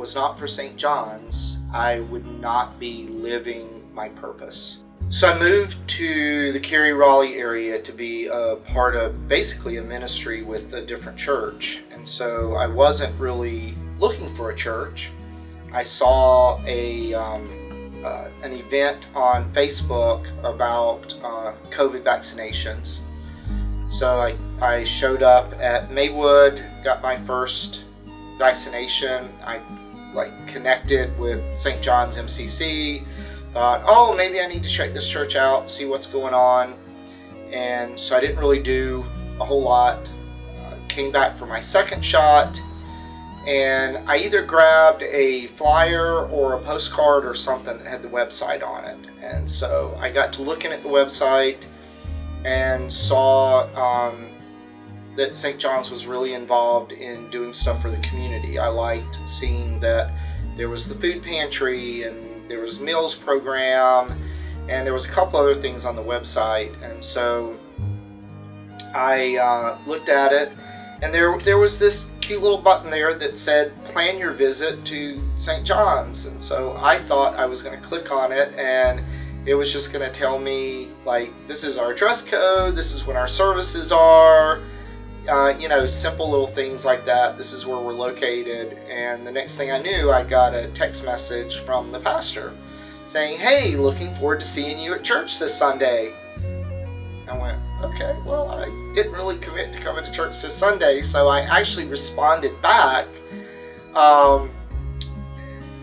was not for St. John's, I would not be living my purpose. So I moved to the Cary Raleigh area to be a part of basically a ministry with a different church. And so I wasn't really looking for a church. I saw a um, uh, an event on Facebook about uh, COVID vaccinations. So I, I showed up at Maywood, got my first vaccination. I like connected with St. John's MCC, thought, oh, maybe I need to check this church out, see what's going on. And so I didn't really do a whole lot. Uh, came back for my second shot and I either grabbed a flyer or a postcard or something that had the website on it. And so I got to looking at the website and saw um, that St. John's was really involved in doing stuff for the community. I liked seeing that there was the food pantry and there was meals program and there was a couple other things on the website. And so I uh, looked at it and there there was this cute little button there that said plan your visit to St. John's and so I thought I was going to click on it and it was just going to tell me like this is our dress code this is when our services are uh, you know simple little things like that. This is where we're located. And the next thing I knew I got a text message from the pastor saying hey looking forward to seeing you at church this Sunday. I went okay, well, I didn't really commit to coming to church this Sunday, so I actually responded back um,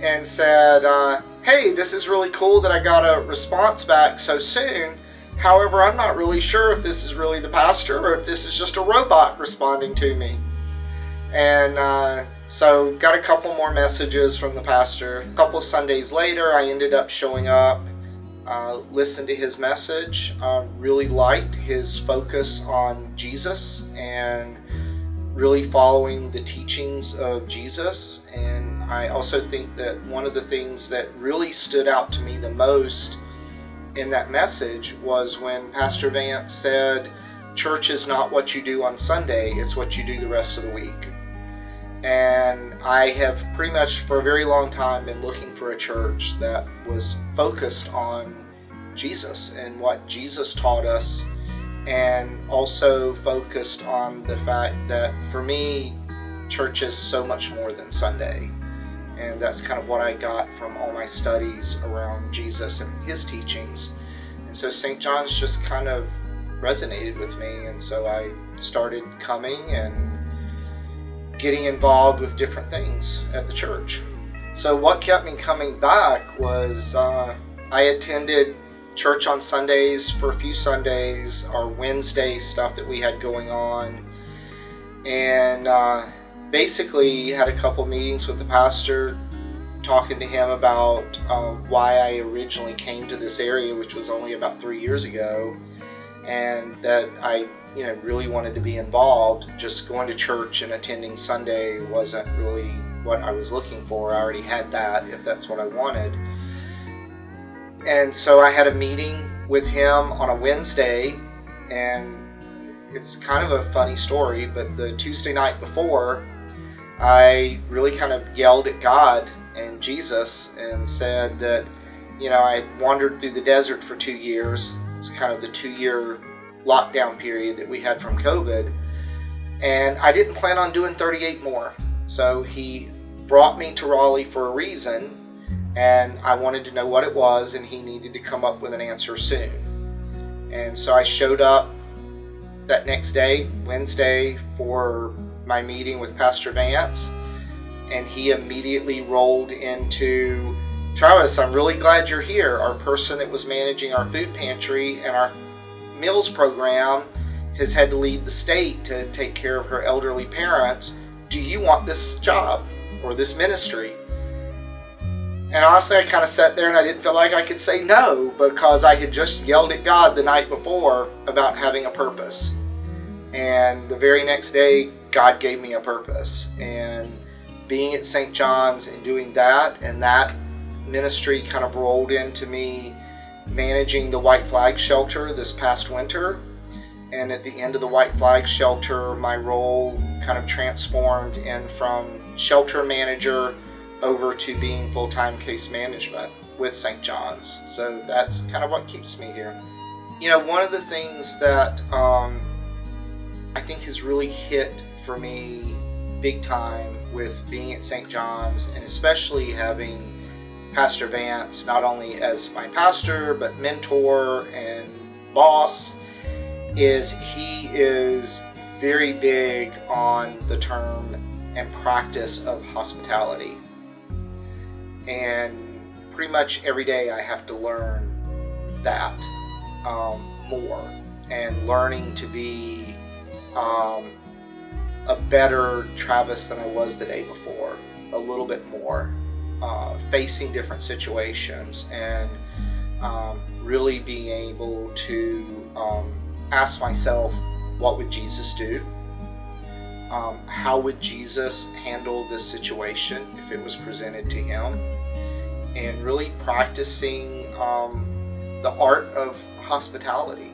and said, uh, hey, this is really cool that I got a response back so soon. However, I'm not really sure if this is really the pastor or if this is just a robot responding to me. And uh, so got a couple more messages from the pastor. A couple Sundays later, I ended up showing up uh, listened to his message, uh, really liked his focus on Jesus and really following the teachings of Jesus. And I also think that one of the things that really stood out to me the most in that message was when Pastor Vance said, Church is not what you do on Sunday, it's what you do the rest of the week. And I have pretty much for a very long time been looking for a church that was focused on Jesus and what Jesus taught us and also focused on the fact that for me, church is so much more than Sunday. And that's kind of what I got from all my studies around Jesus and his teachings. And so St. John's just kind of resonated with me. And so I started coming and getting involved with different things at the church. So what kept me coming back was uh, I attended church on Sundays for a few Sundays, our Wednesday stuff that we had going on, and uh, basically had a couple meetings with the pastor, talking to him about uh, why I originally came to this area, which was only about three years ago, and that I you know really wanted to be involved. Just going to church and attending Sunday wasn't really what I was looking for. I already had that if that's what I wanted. And so I had a meeting with him on a Wednesday, and it's kind of a funny story, but the Tuesday night before, I really kind of yelled at God and Jesus and said that, you know, I wandered through the desert for two years. It's kind of the two year lockdown period that we had from COVID. And I didn't plan on doing 38 more. So he brought me to Raleigh for a reason and I wanted to know what it was and he needed to come up with an answer soon. And so I showed up that next day, Wednesday, for my meeting with Pastor Vance and he immediately rolled into Travis, I'm really glad you're here. Our person that was managing our food pantry and our meals program has had to leave the state to take care of her elderly parents. Do you want this job or this ministry? And honestly, I kind of sat there and I didn't feel like I could say no because I had just yelled at God the night before about having a purpose. And the very next day, God gave me a purpose. And being at St. John's and doing that, and that ministry kind of rolled into me managing the White Flag Shelter this past winter. And at the end of the White Flag Shelter, my role kind of transformed in from shelter manager over to being full time case management with St. John's. So that's kind of what keeps me here. You know, one of the things that um, I think has really hit for me big time with being at St. John's and especially having Pastor Vance not only as my pastor but mentor and boss is he is very big on the term and practice of hospitality. And pretty much every day I have to learn that um, more and learning to be um, a better Travis than I was the day before, a little bit more, uh, facing different situations and um, really being able to um, ask myself, what would Jesus do? Um, how would Jesus handle this situation if it was presented to him? And really practicing um, the art of hospitality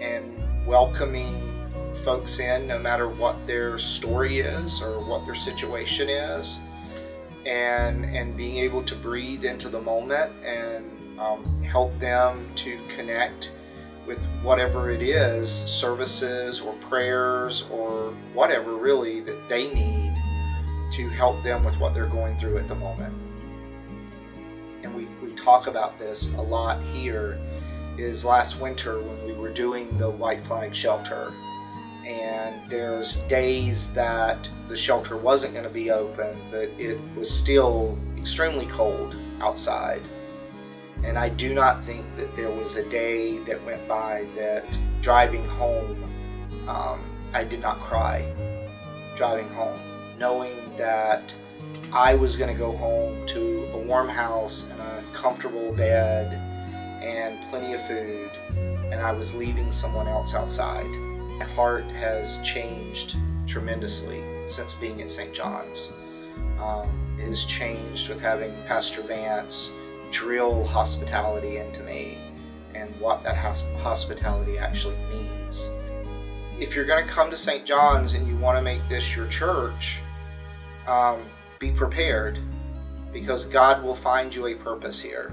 and welcoming folks in no matter what their story is or what their situation is. And and being able to breathe into the moment and um, help them to connect with whatever it is services or prayers or whatever really that they need to help them with what they're going through at the moment. And we, we talk about this a lot here is last winter when we were doing the white flag shelter and there's days that the shelter wasn't going to be open, but it was still extremely cold outside. And I do not think that there was a day that went by that driving home, um, I did not cry driving home, knowing that I was going to go home to a warm house and a comfortable bed and plenty of food, and I was leaving someone else outside. Heart has changed tremendously since being at St. John's. Um, it has changed with having Pastor Vance drill hospitality into me and what that hospitality actually means. If you're going to come to St. John's and you want to make this your church, um, be prepared because God will find you a purpose here.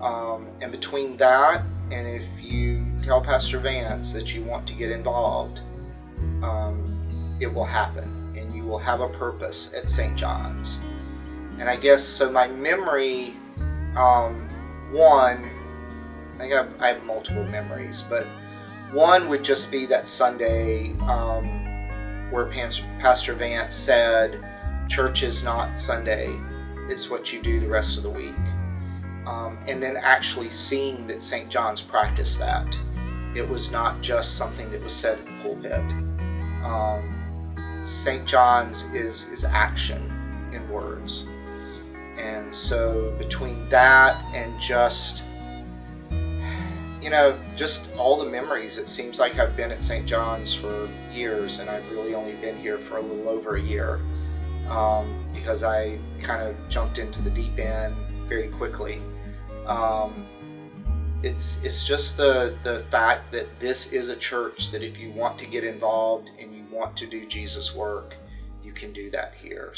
Um, and between that and if you tell Pastor Vance that you want to get involved, um, it will happen and you will have a purpose at St. John's. And I guess so my memory, um, one, I think I've, I have multiple memories, but one would just be that Sunday um, where Pastor Vance said, Church is not Sunday, it's what you do the rest of the week um, and then actually seeing that St. John's practiced that. It was not just something that was said in the pulpit. Um, St. John's is, is action in words. And so between that and just, you know, just all the memories, it seems like I've been at St. John's for years and I've really only been here for a little over a year um, because I kind of jumped into the deep end very quickly. Um, it's it's just the the fact that this is a church that if you want to get involved and you want to do Jesus work, you can do that here.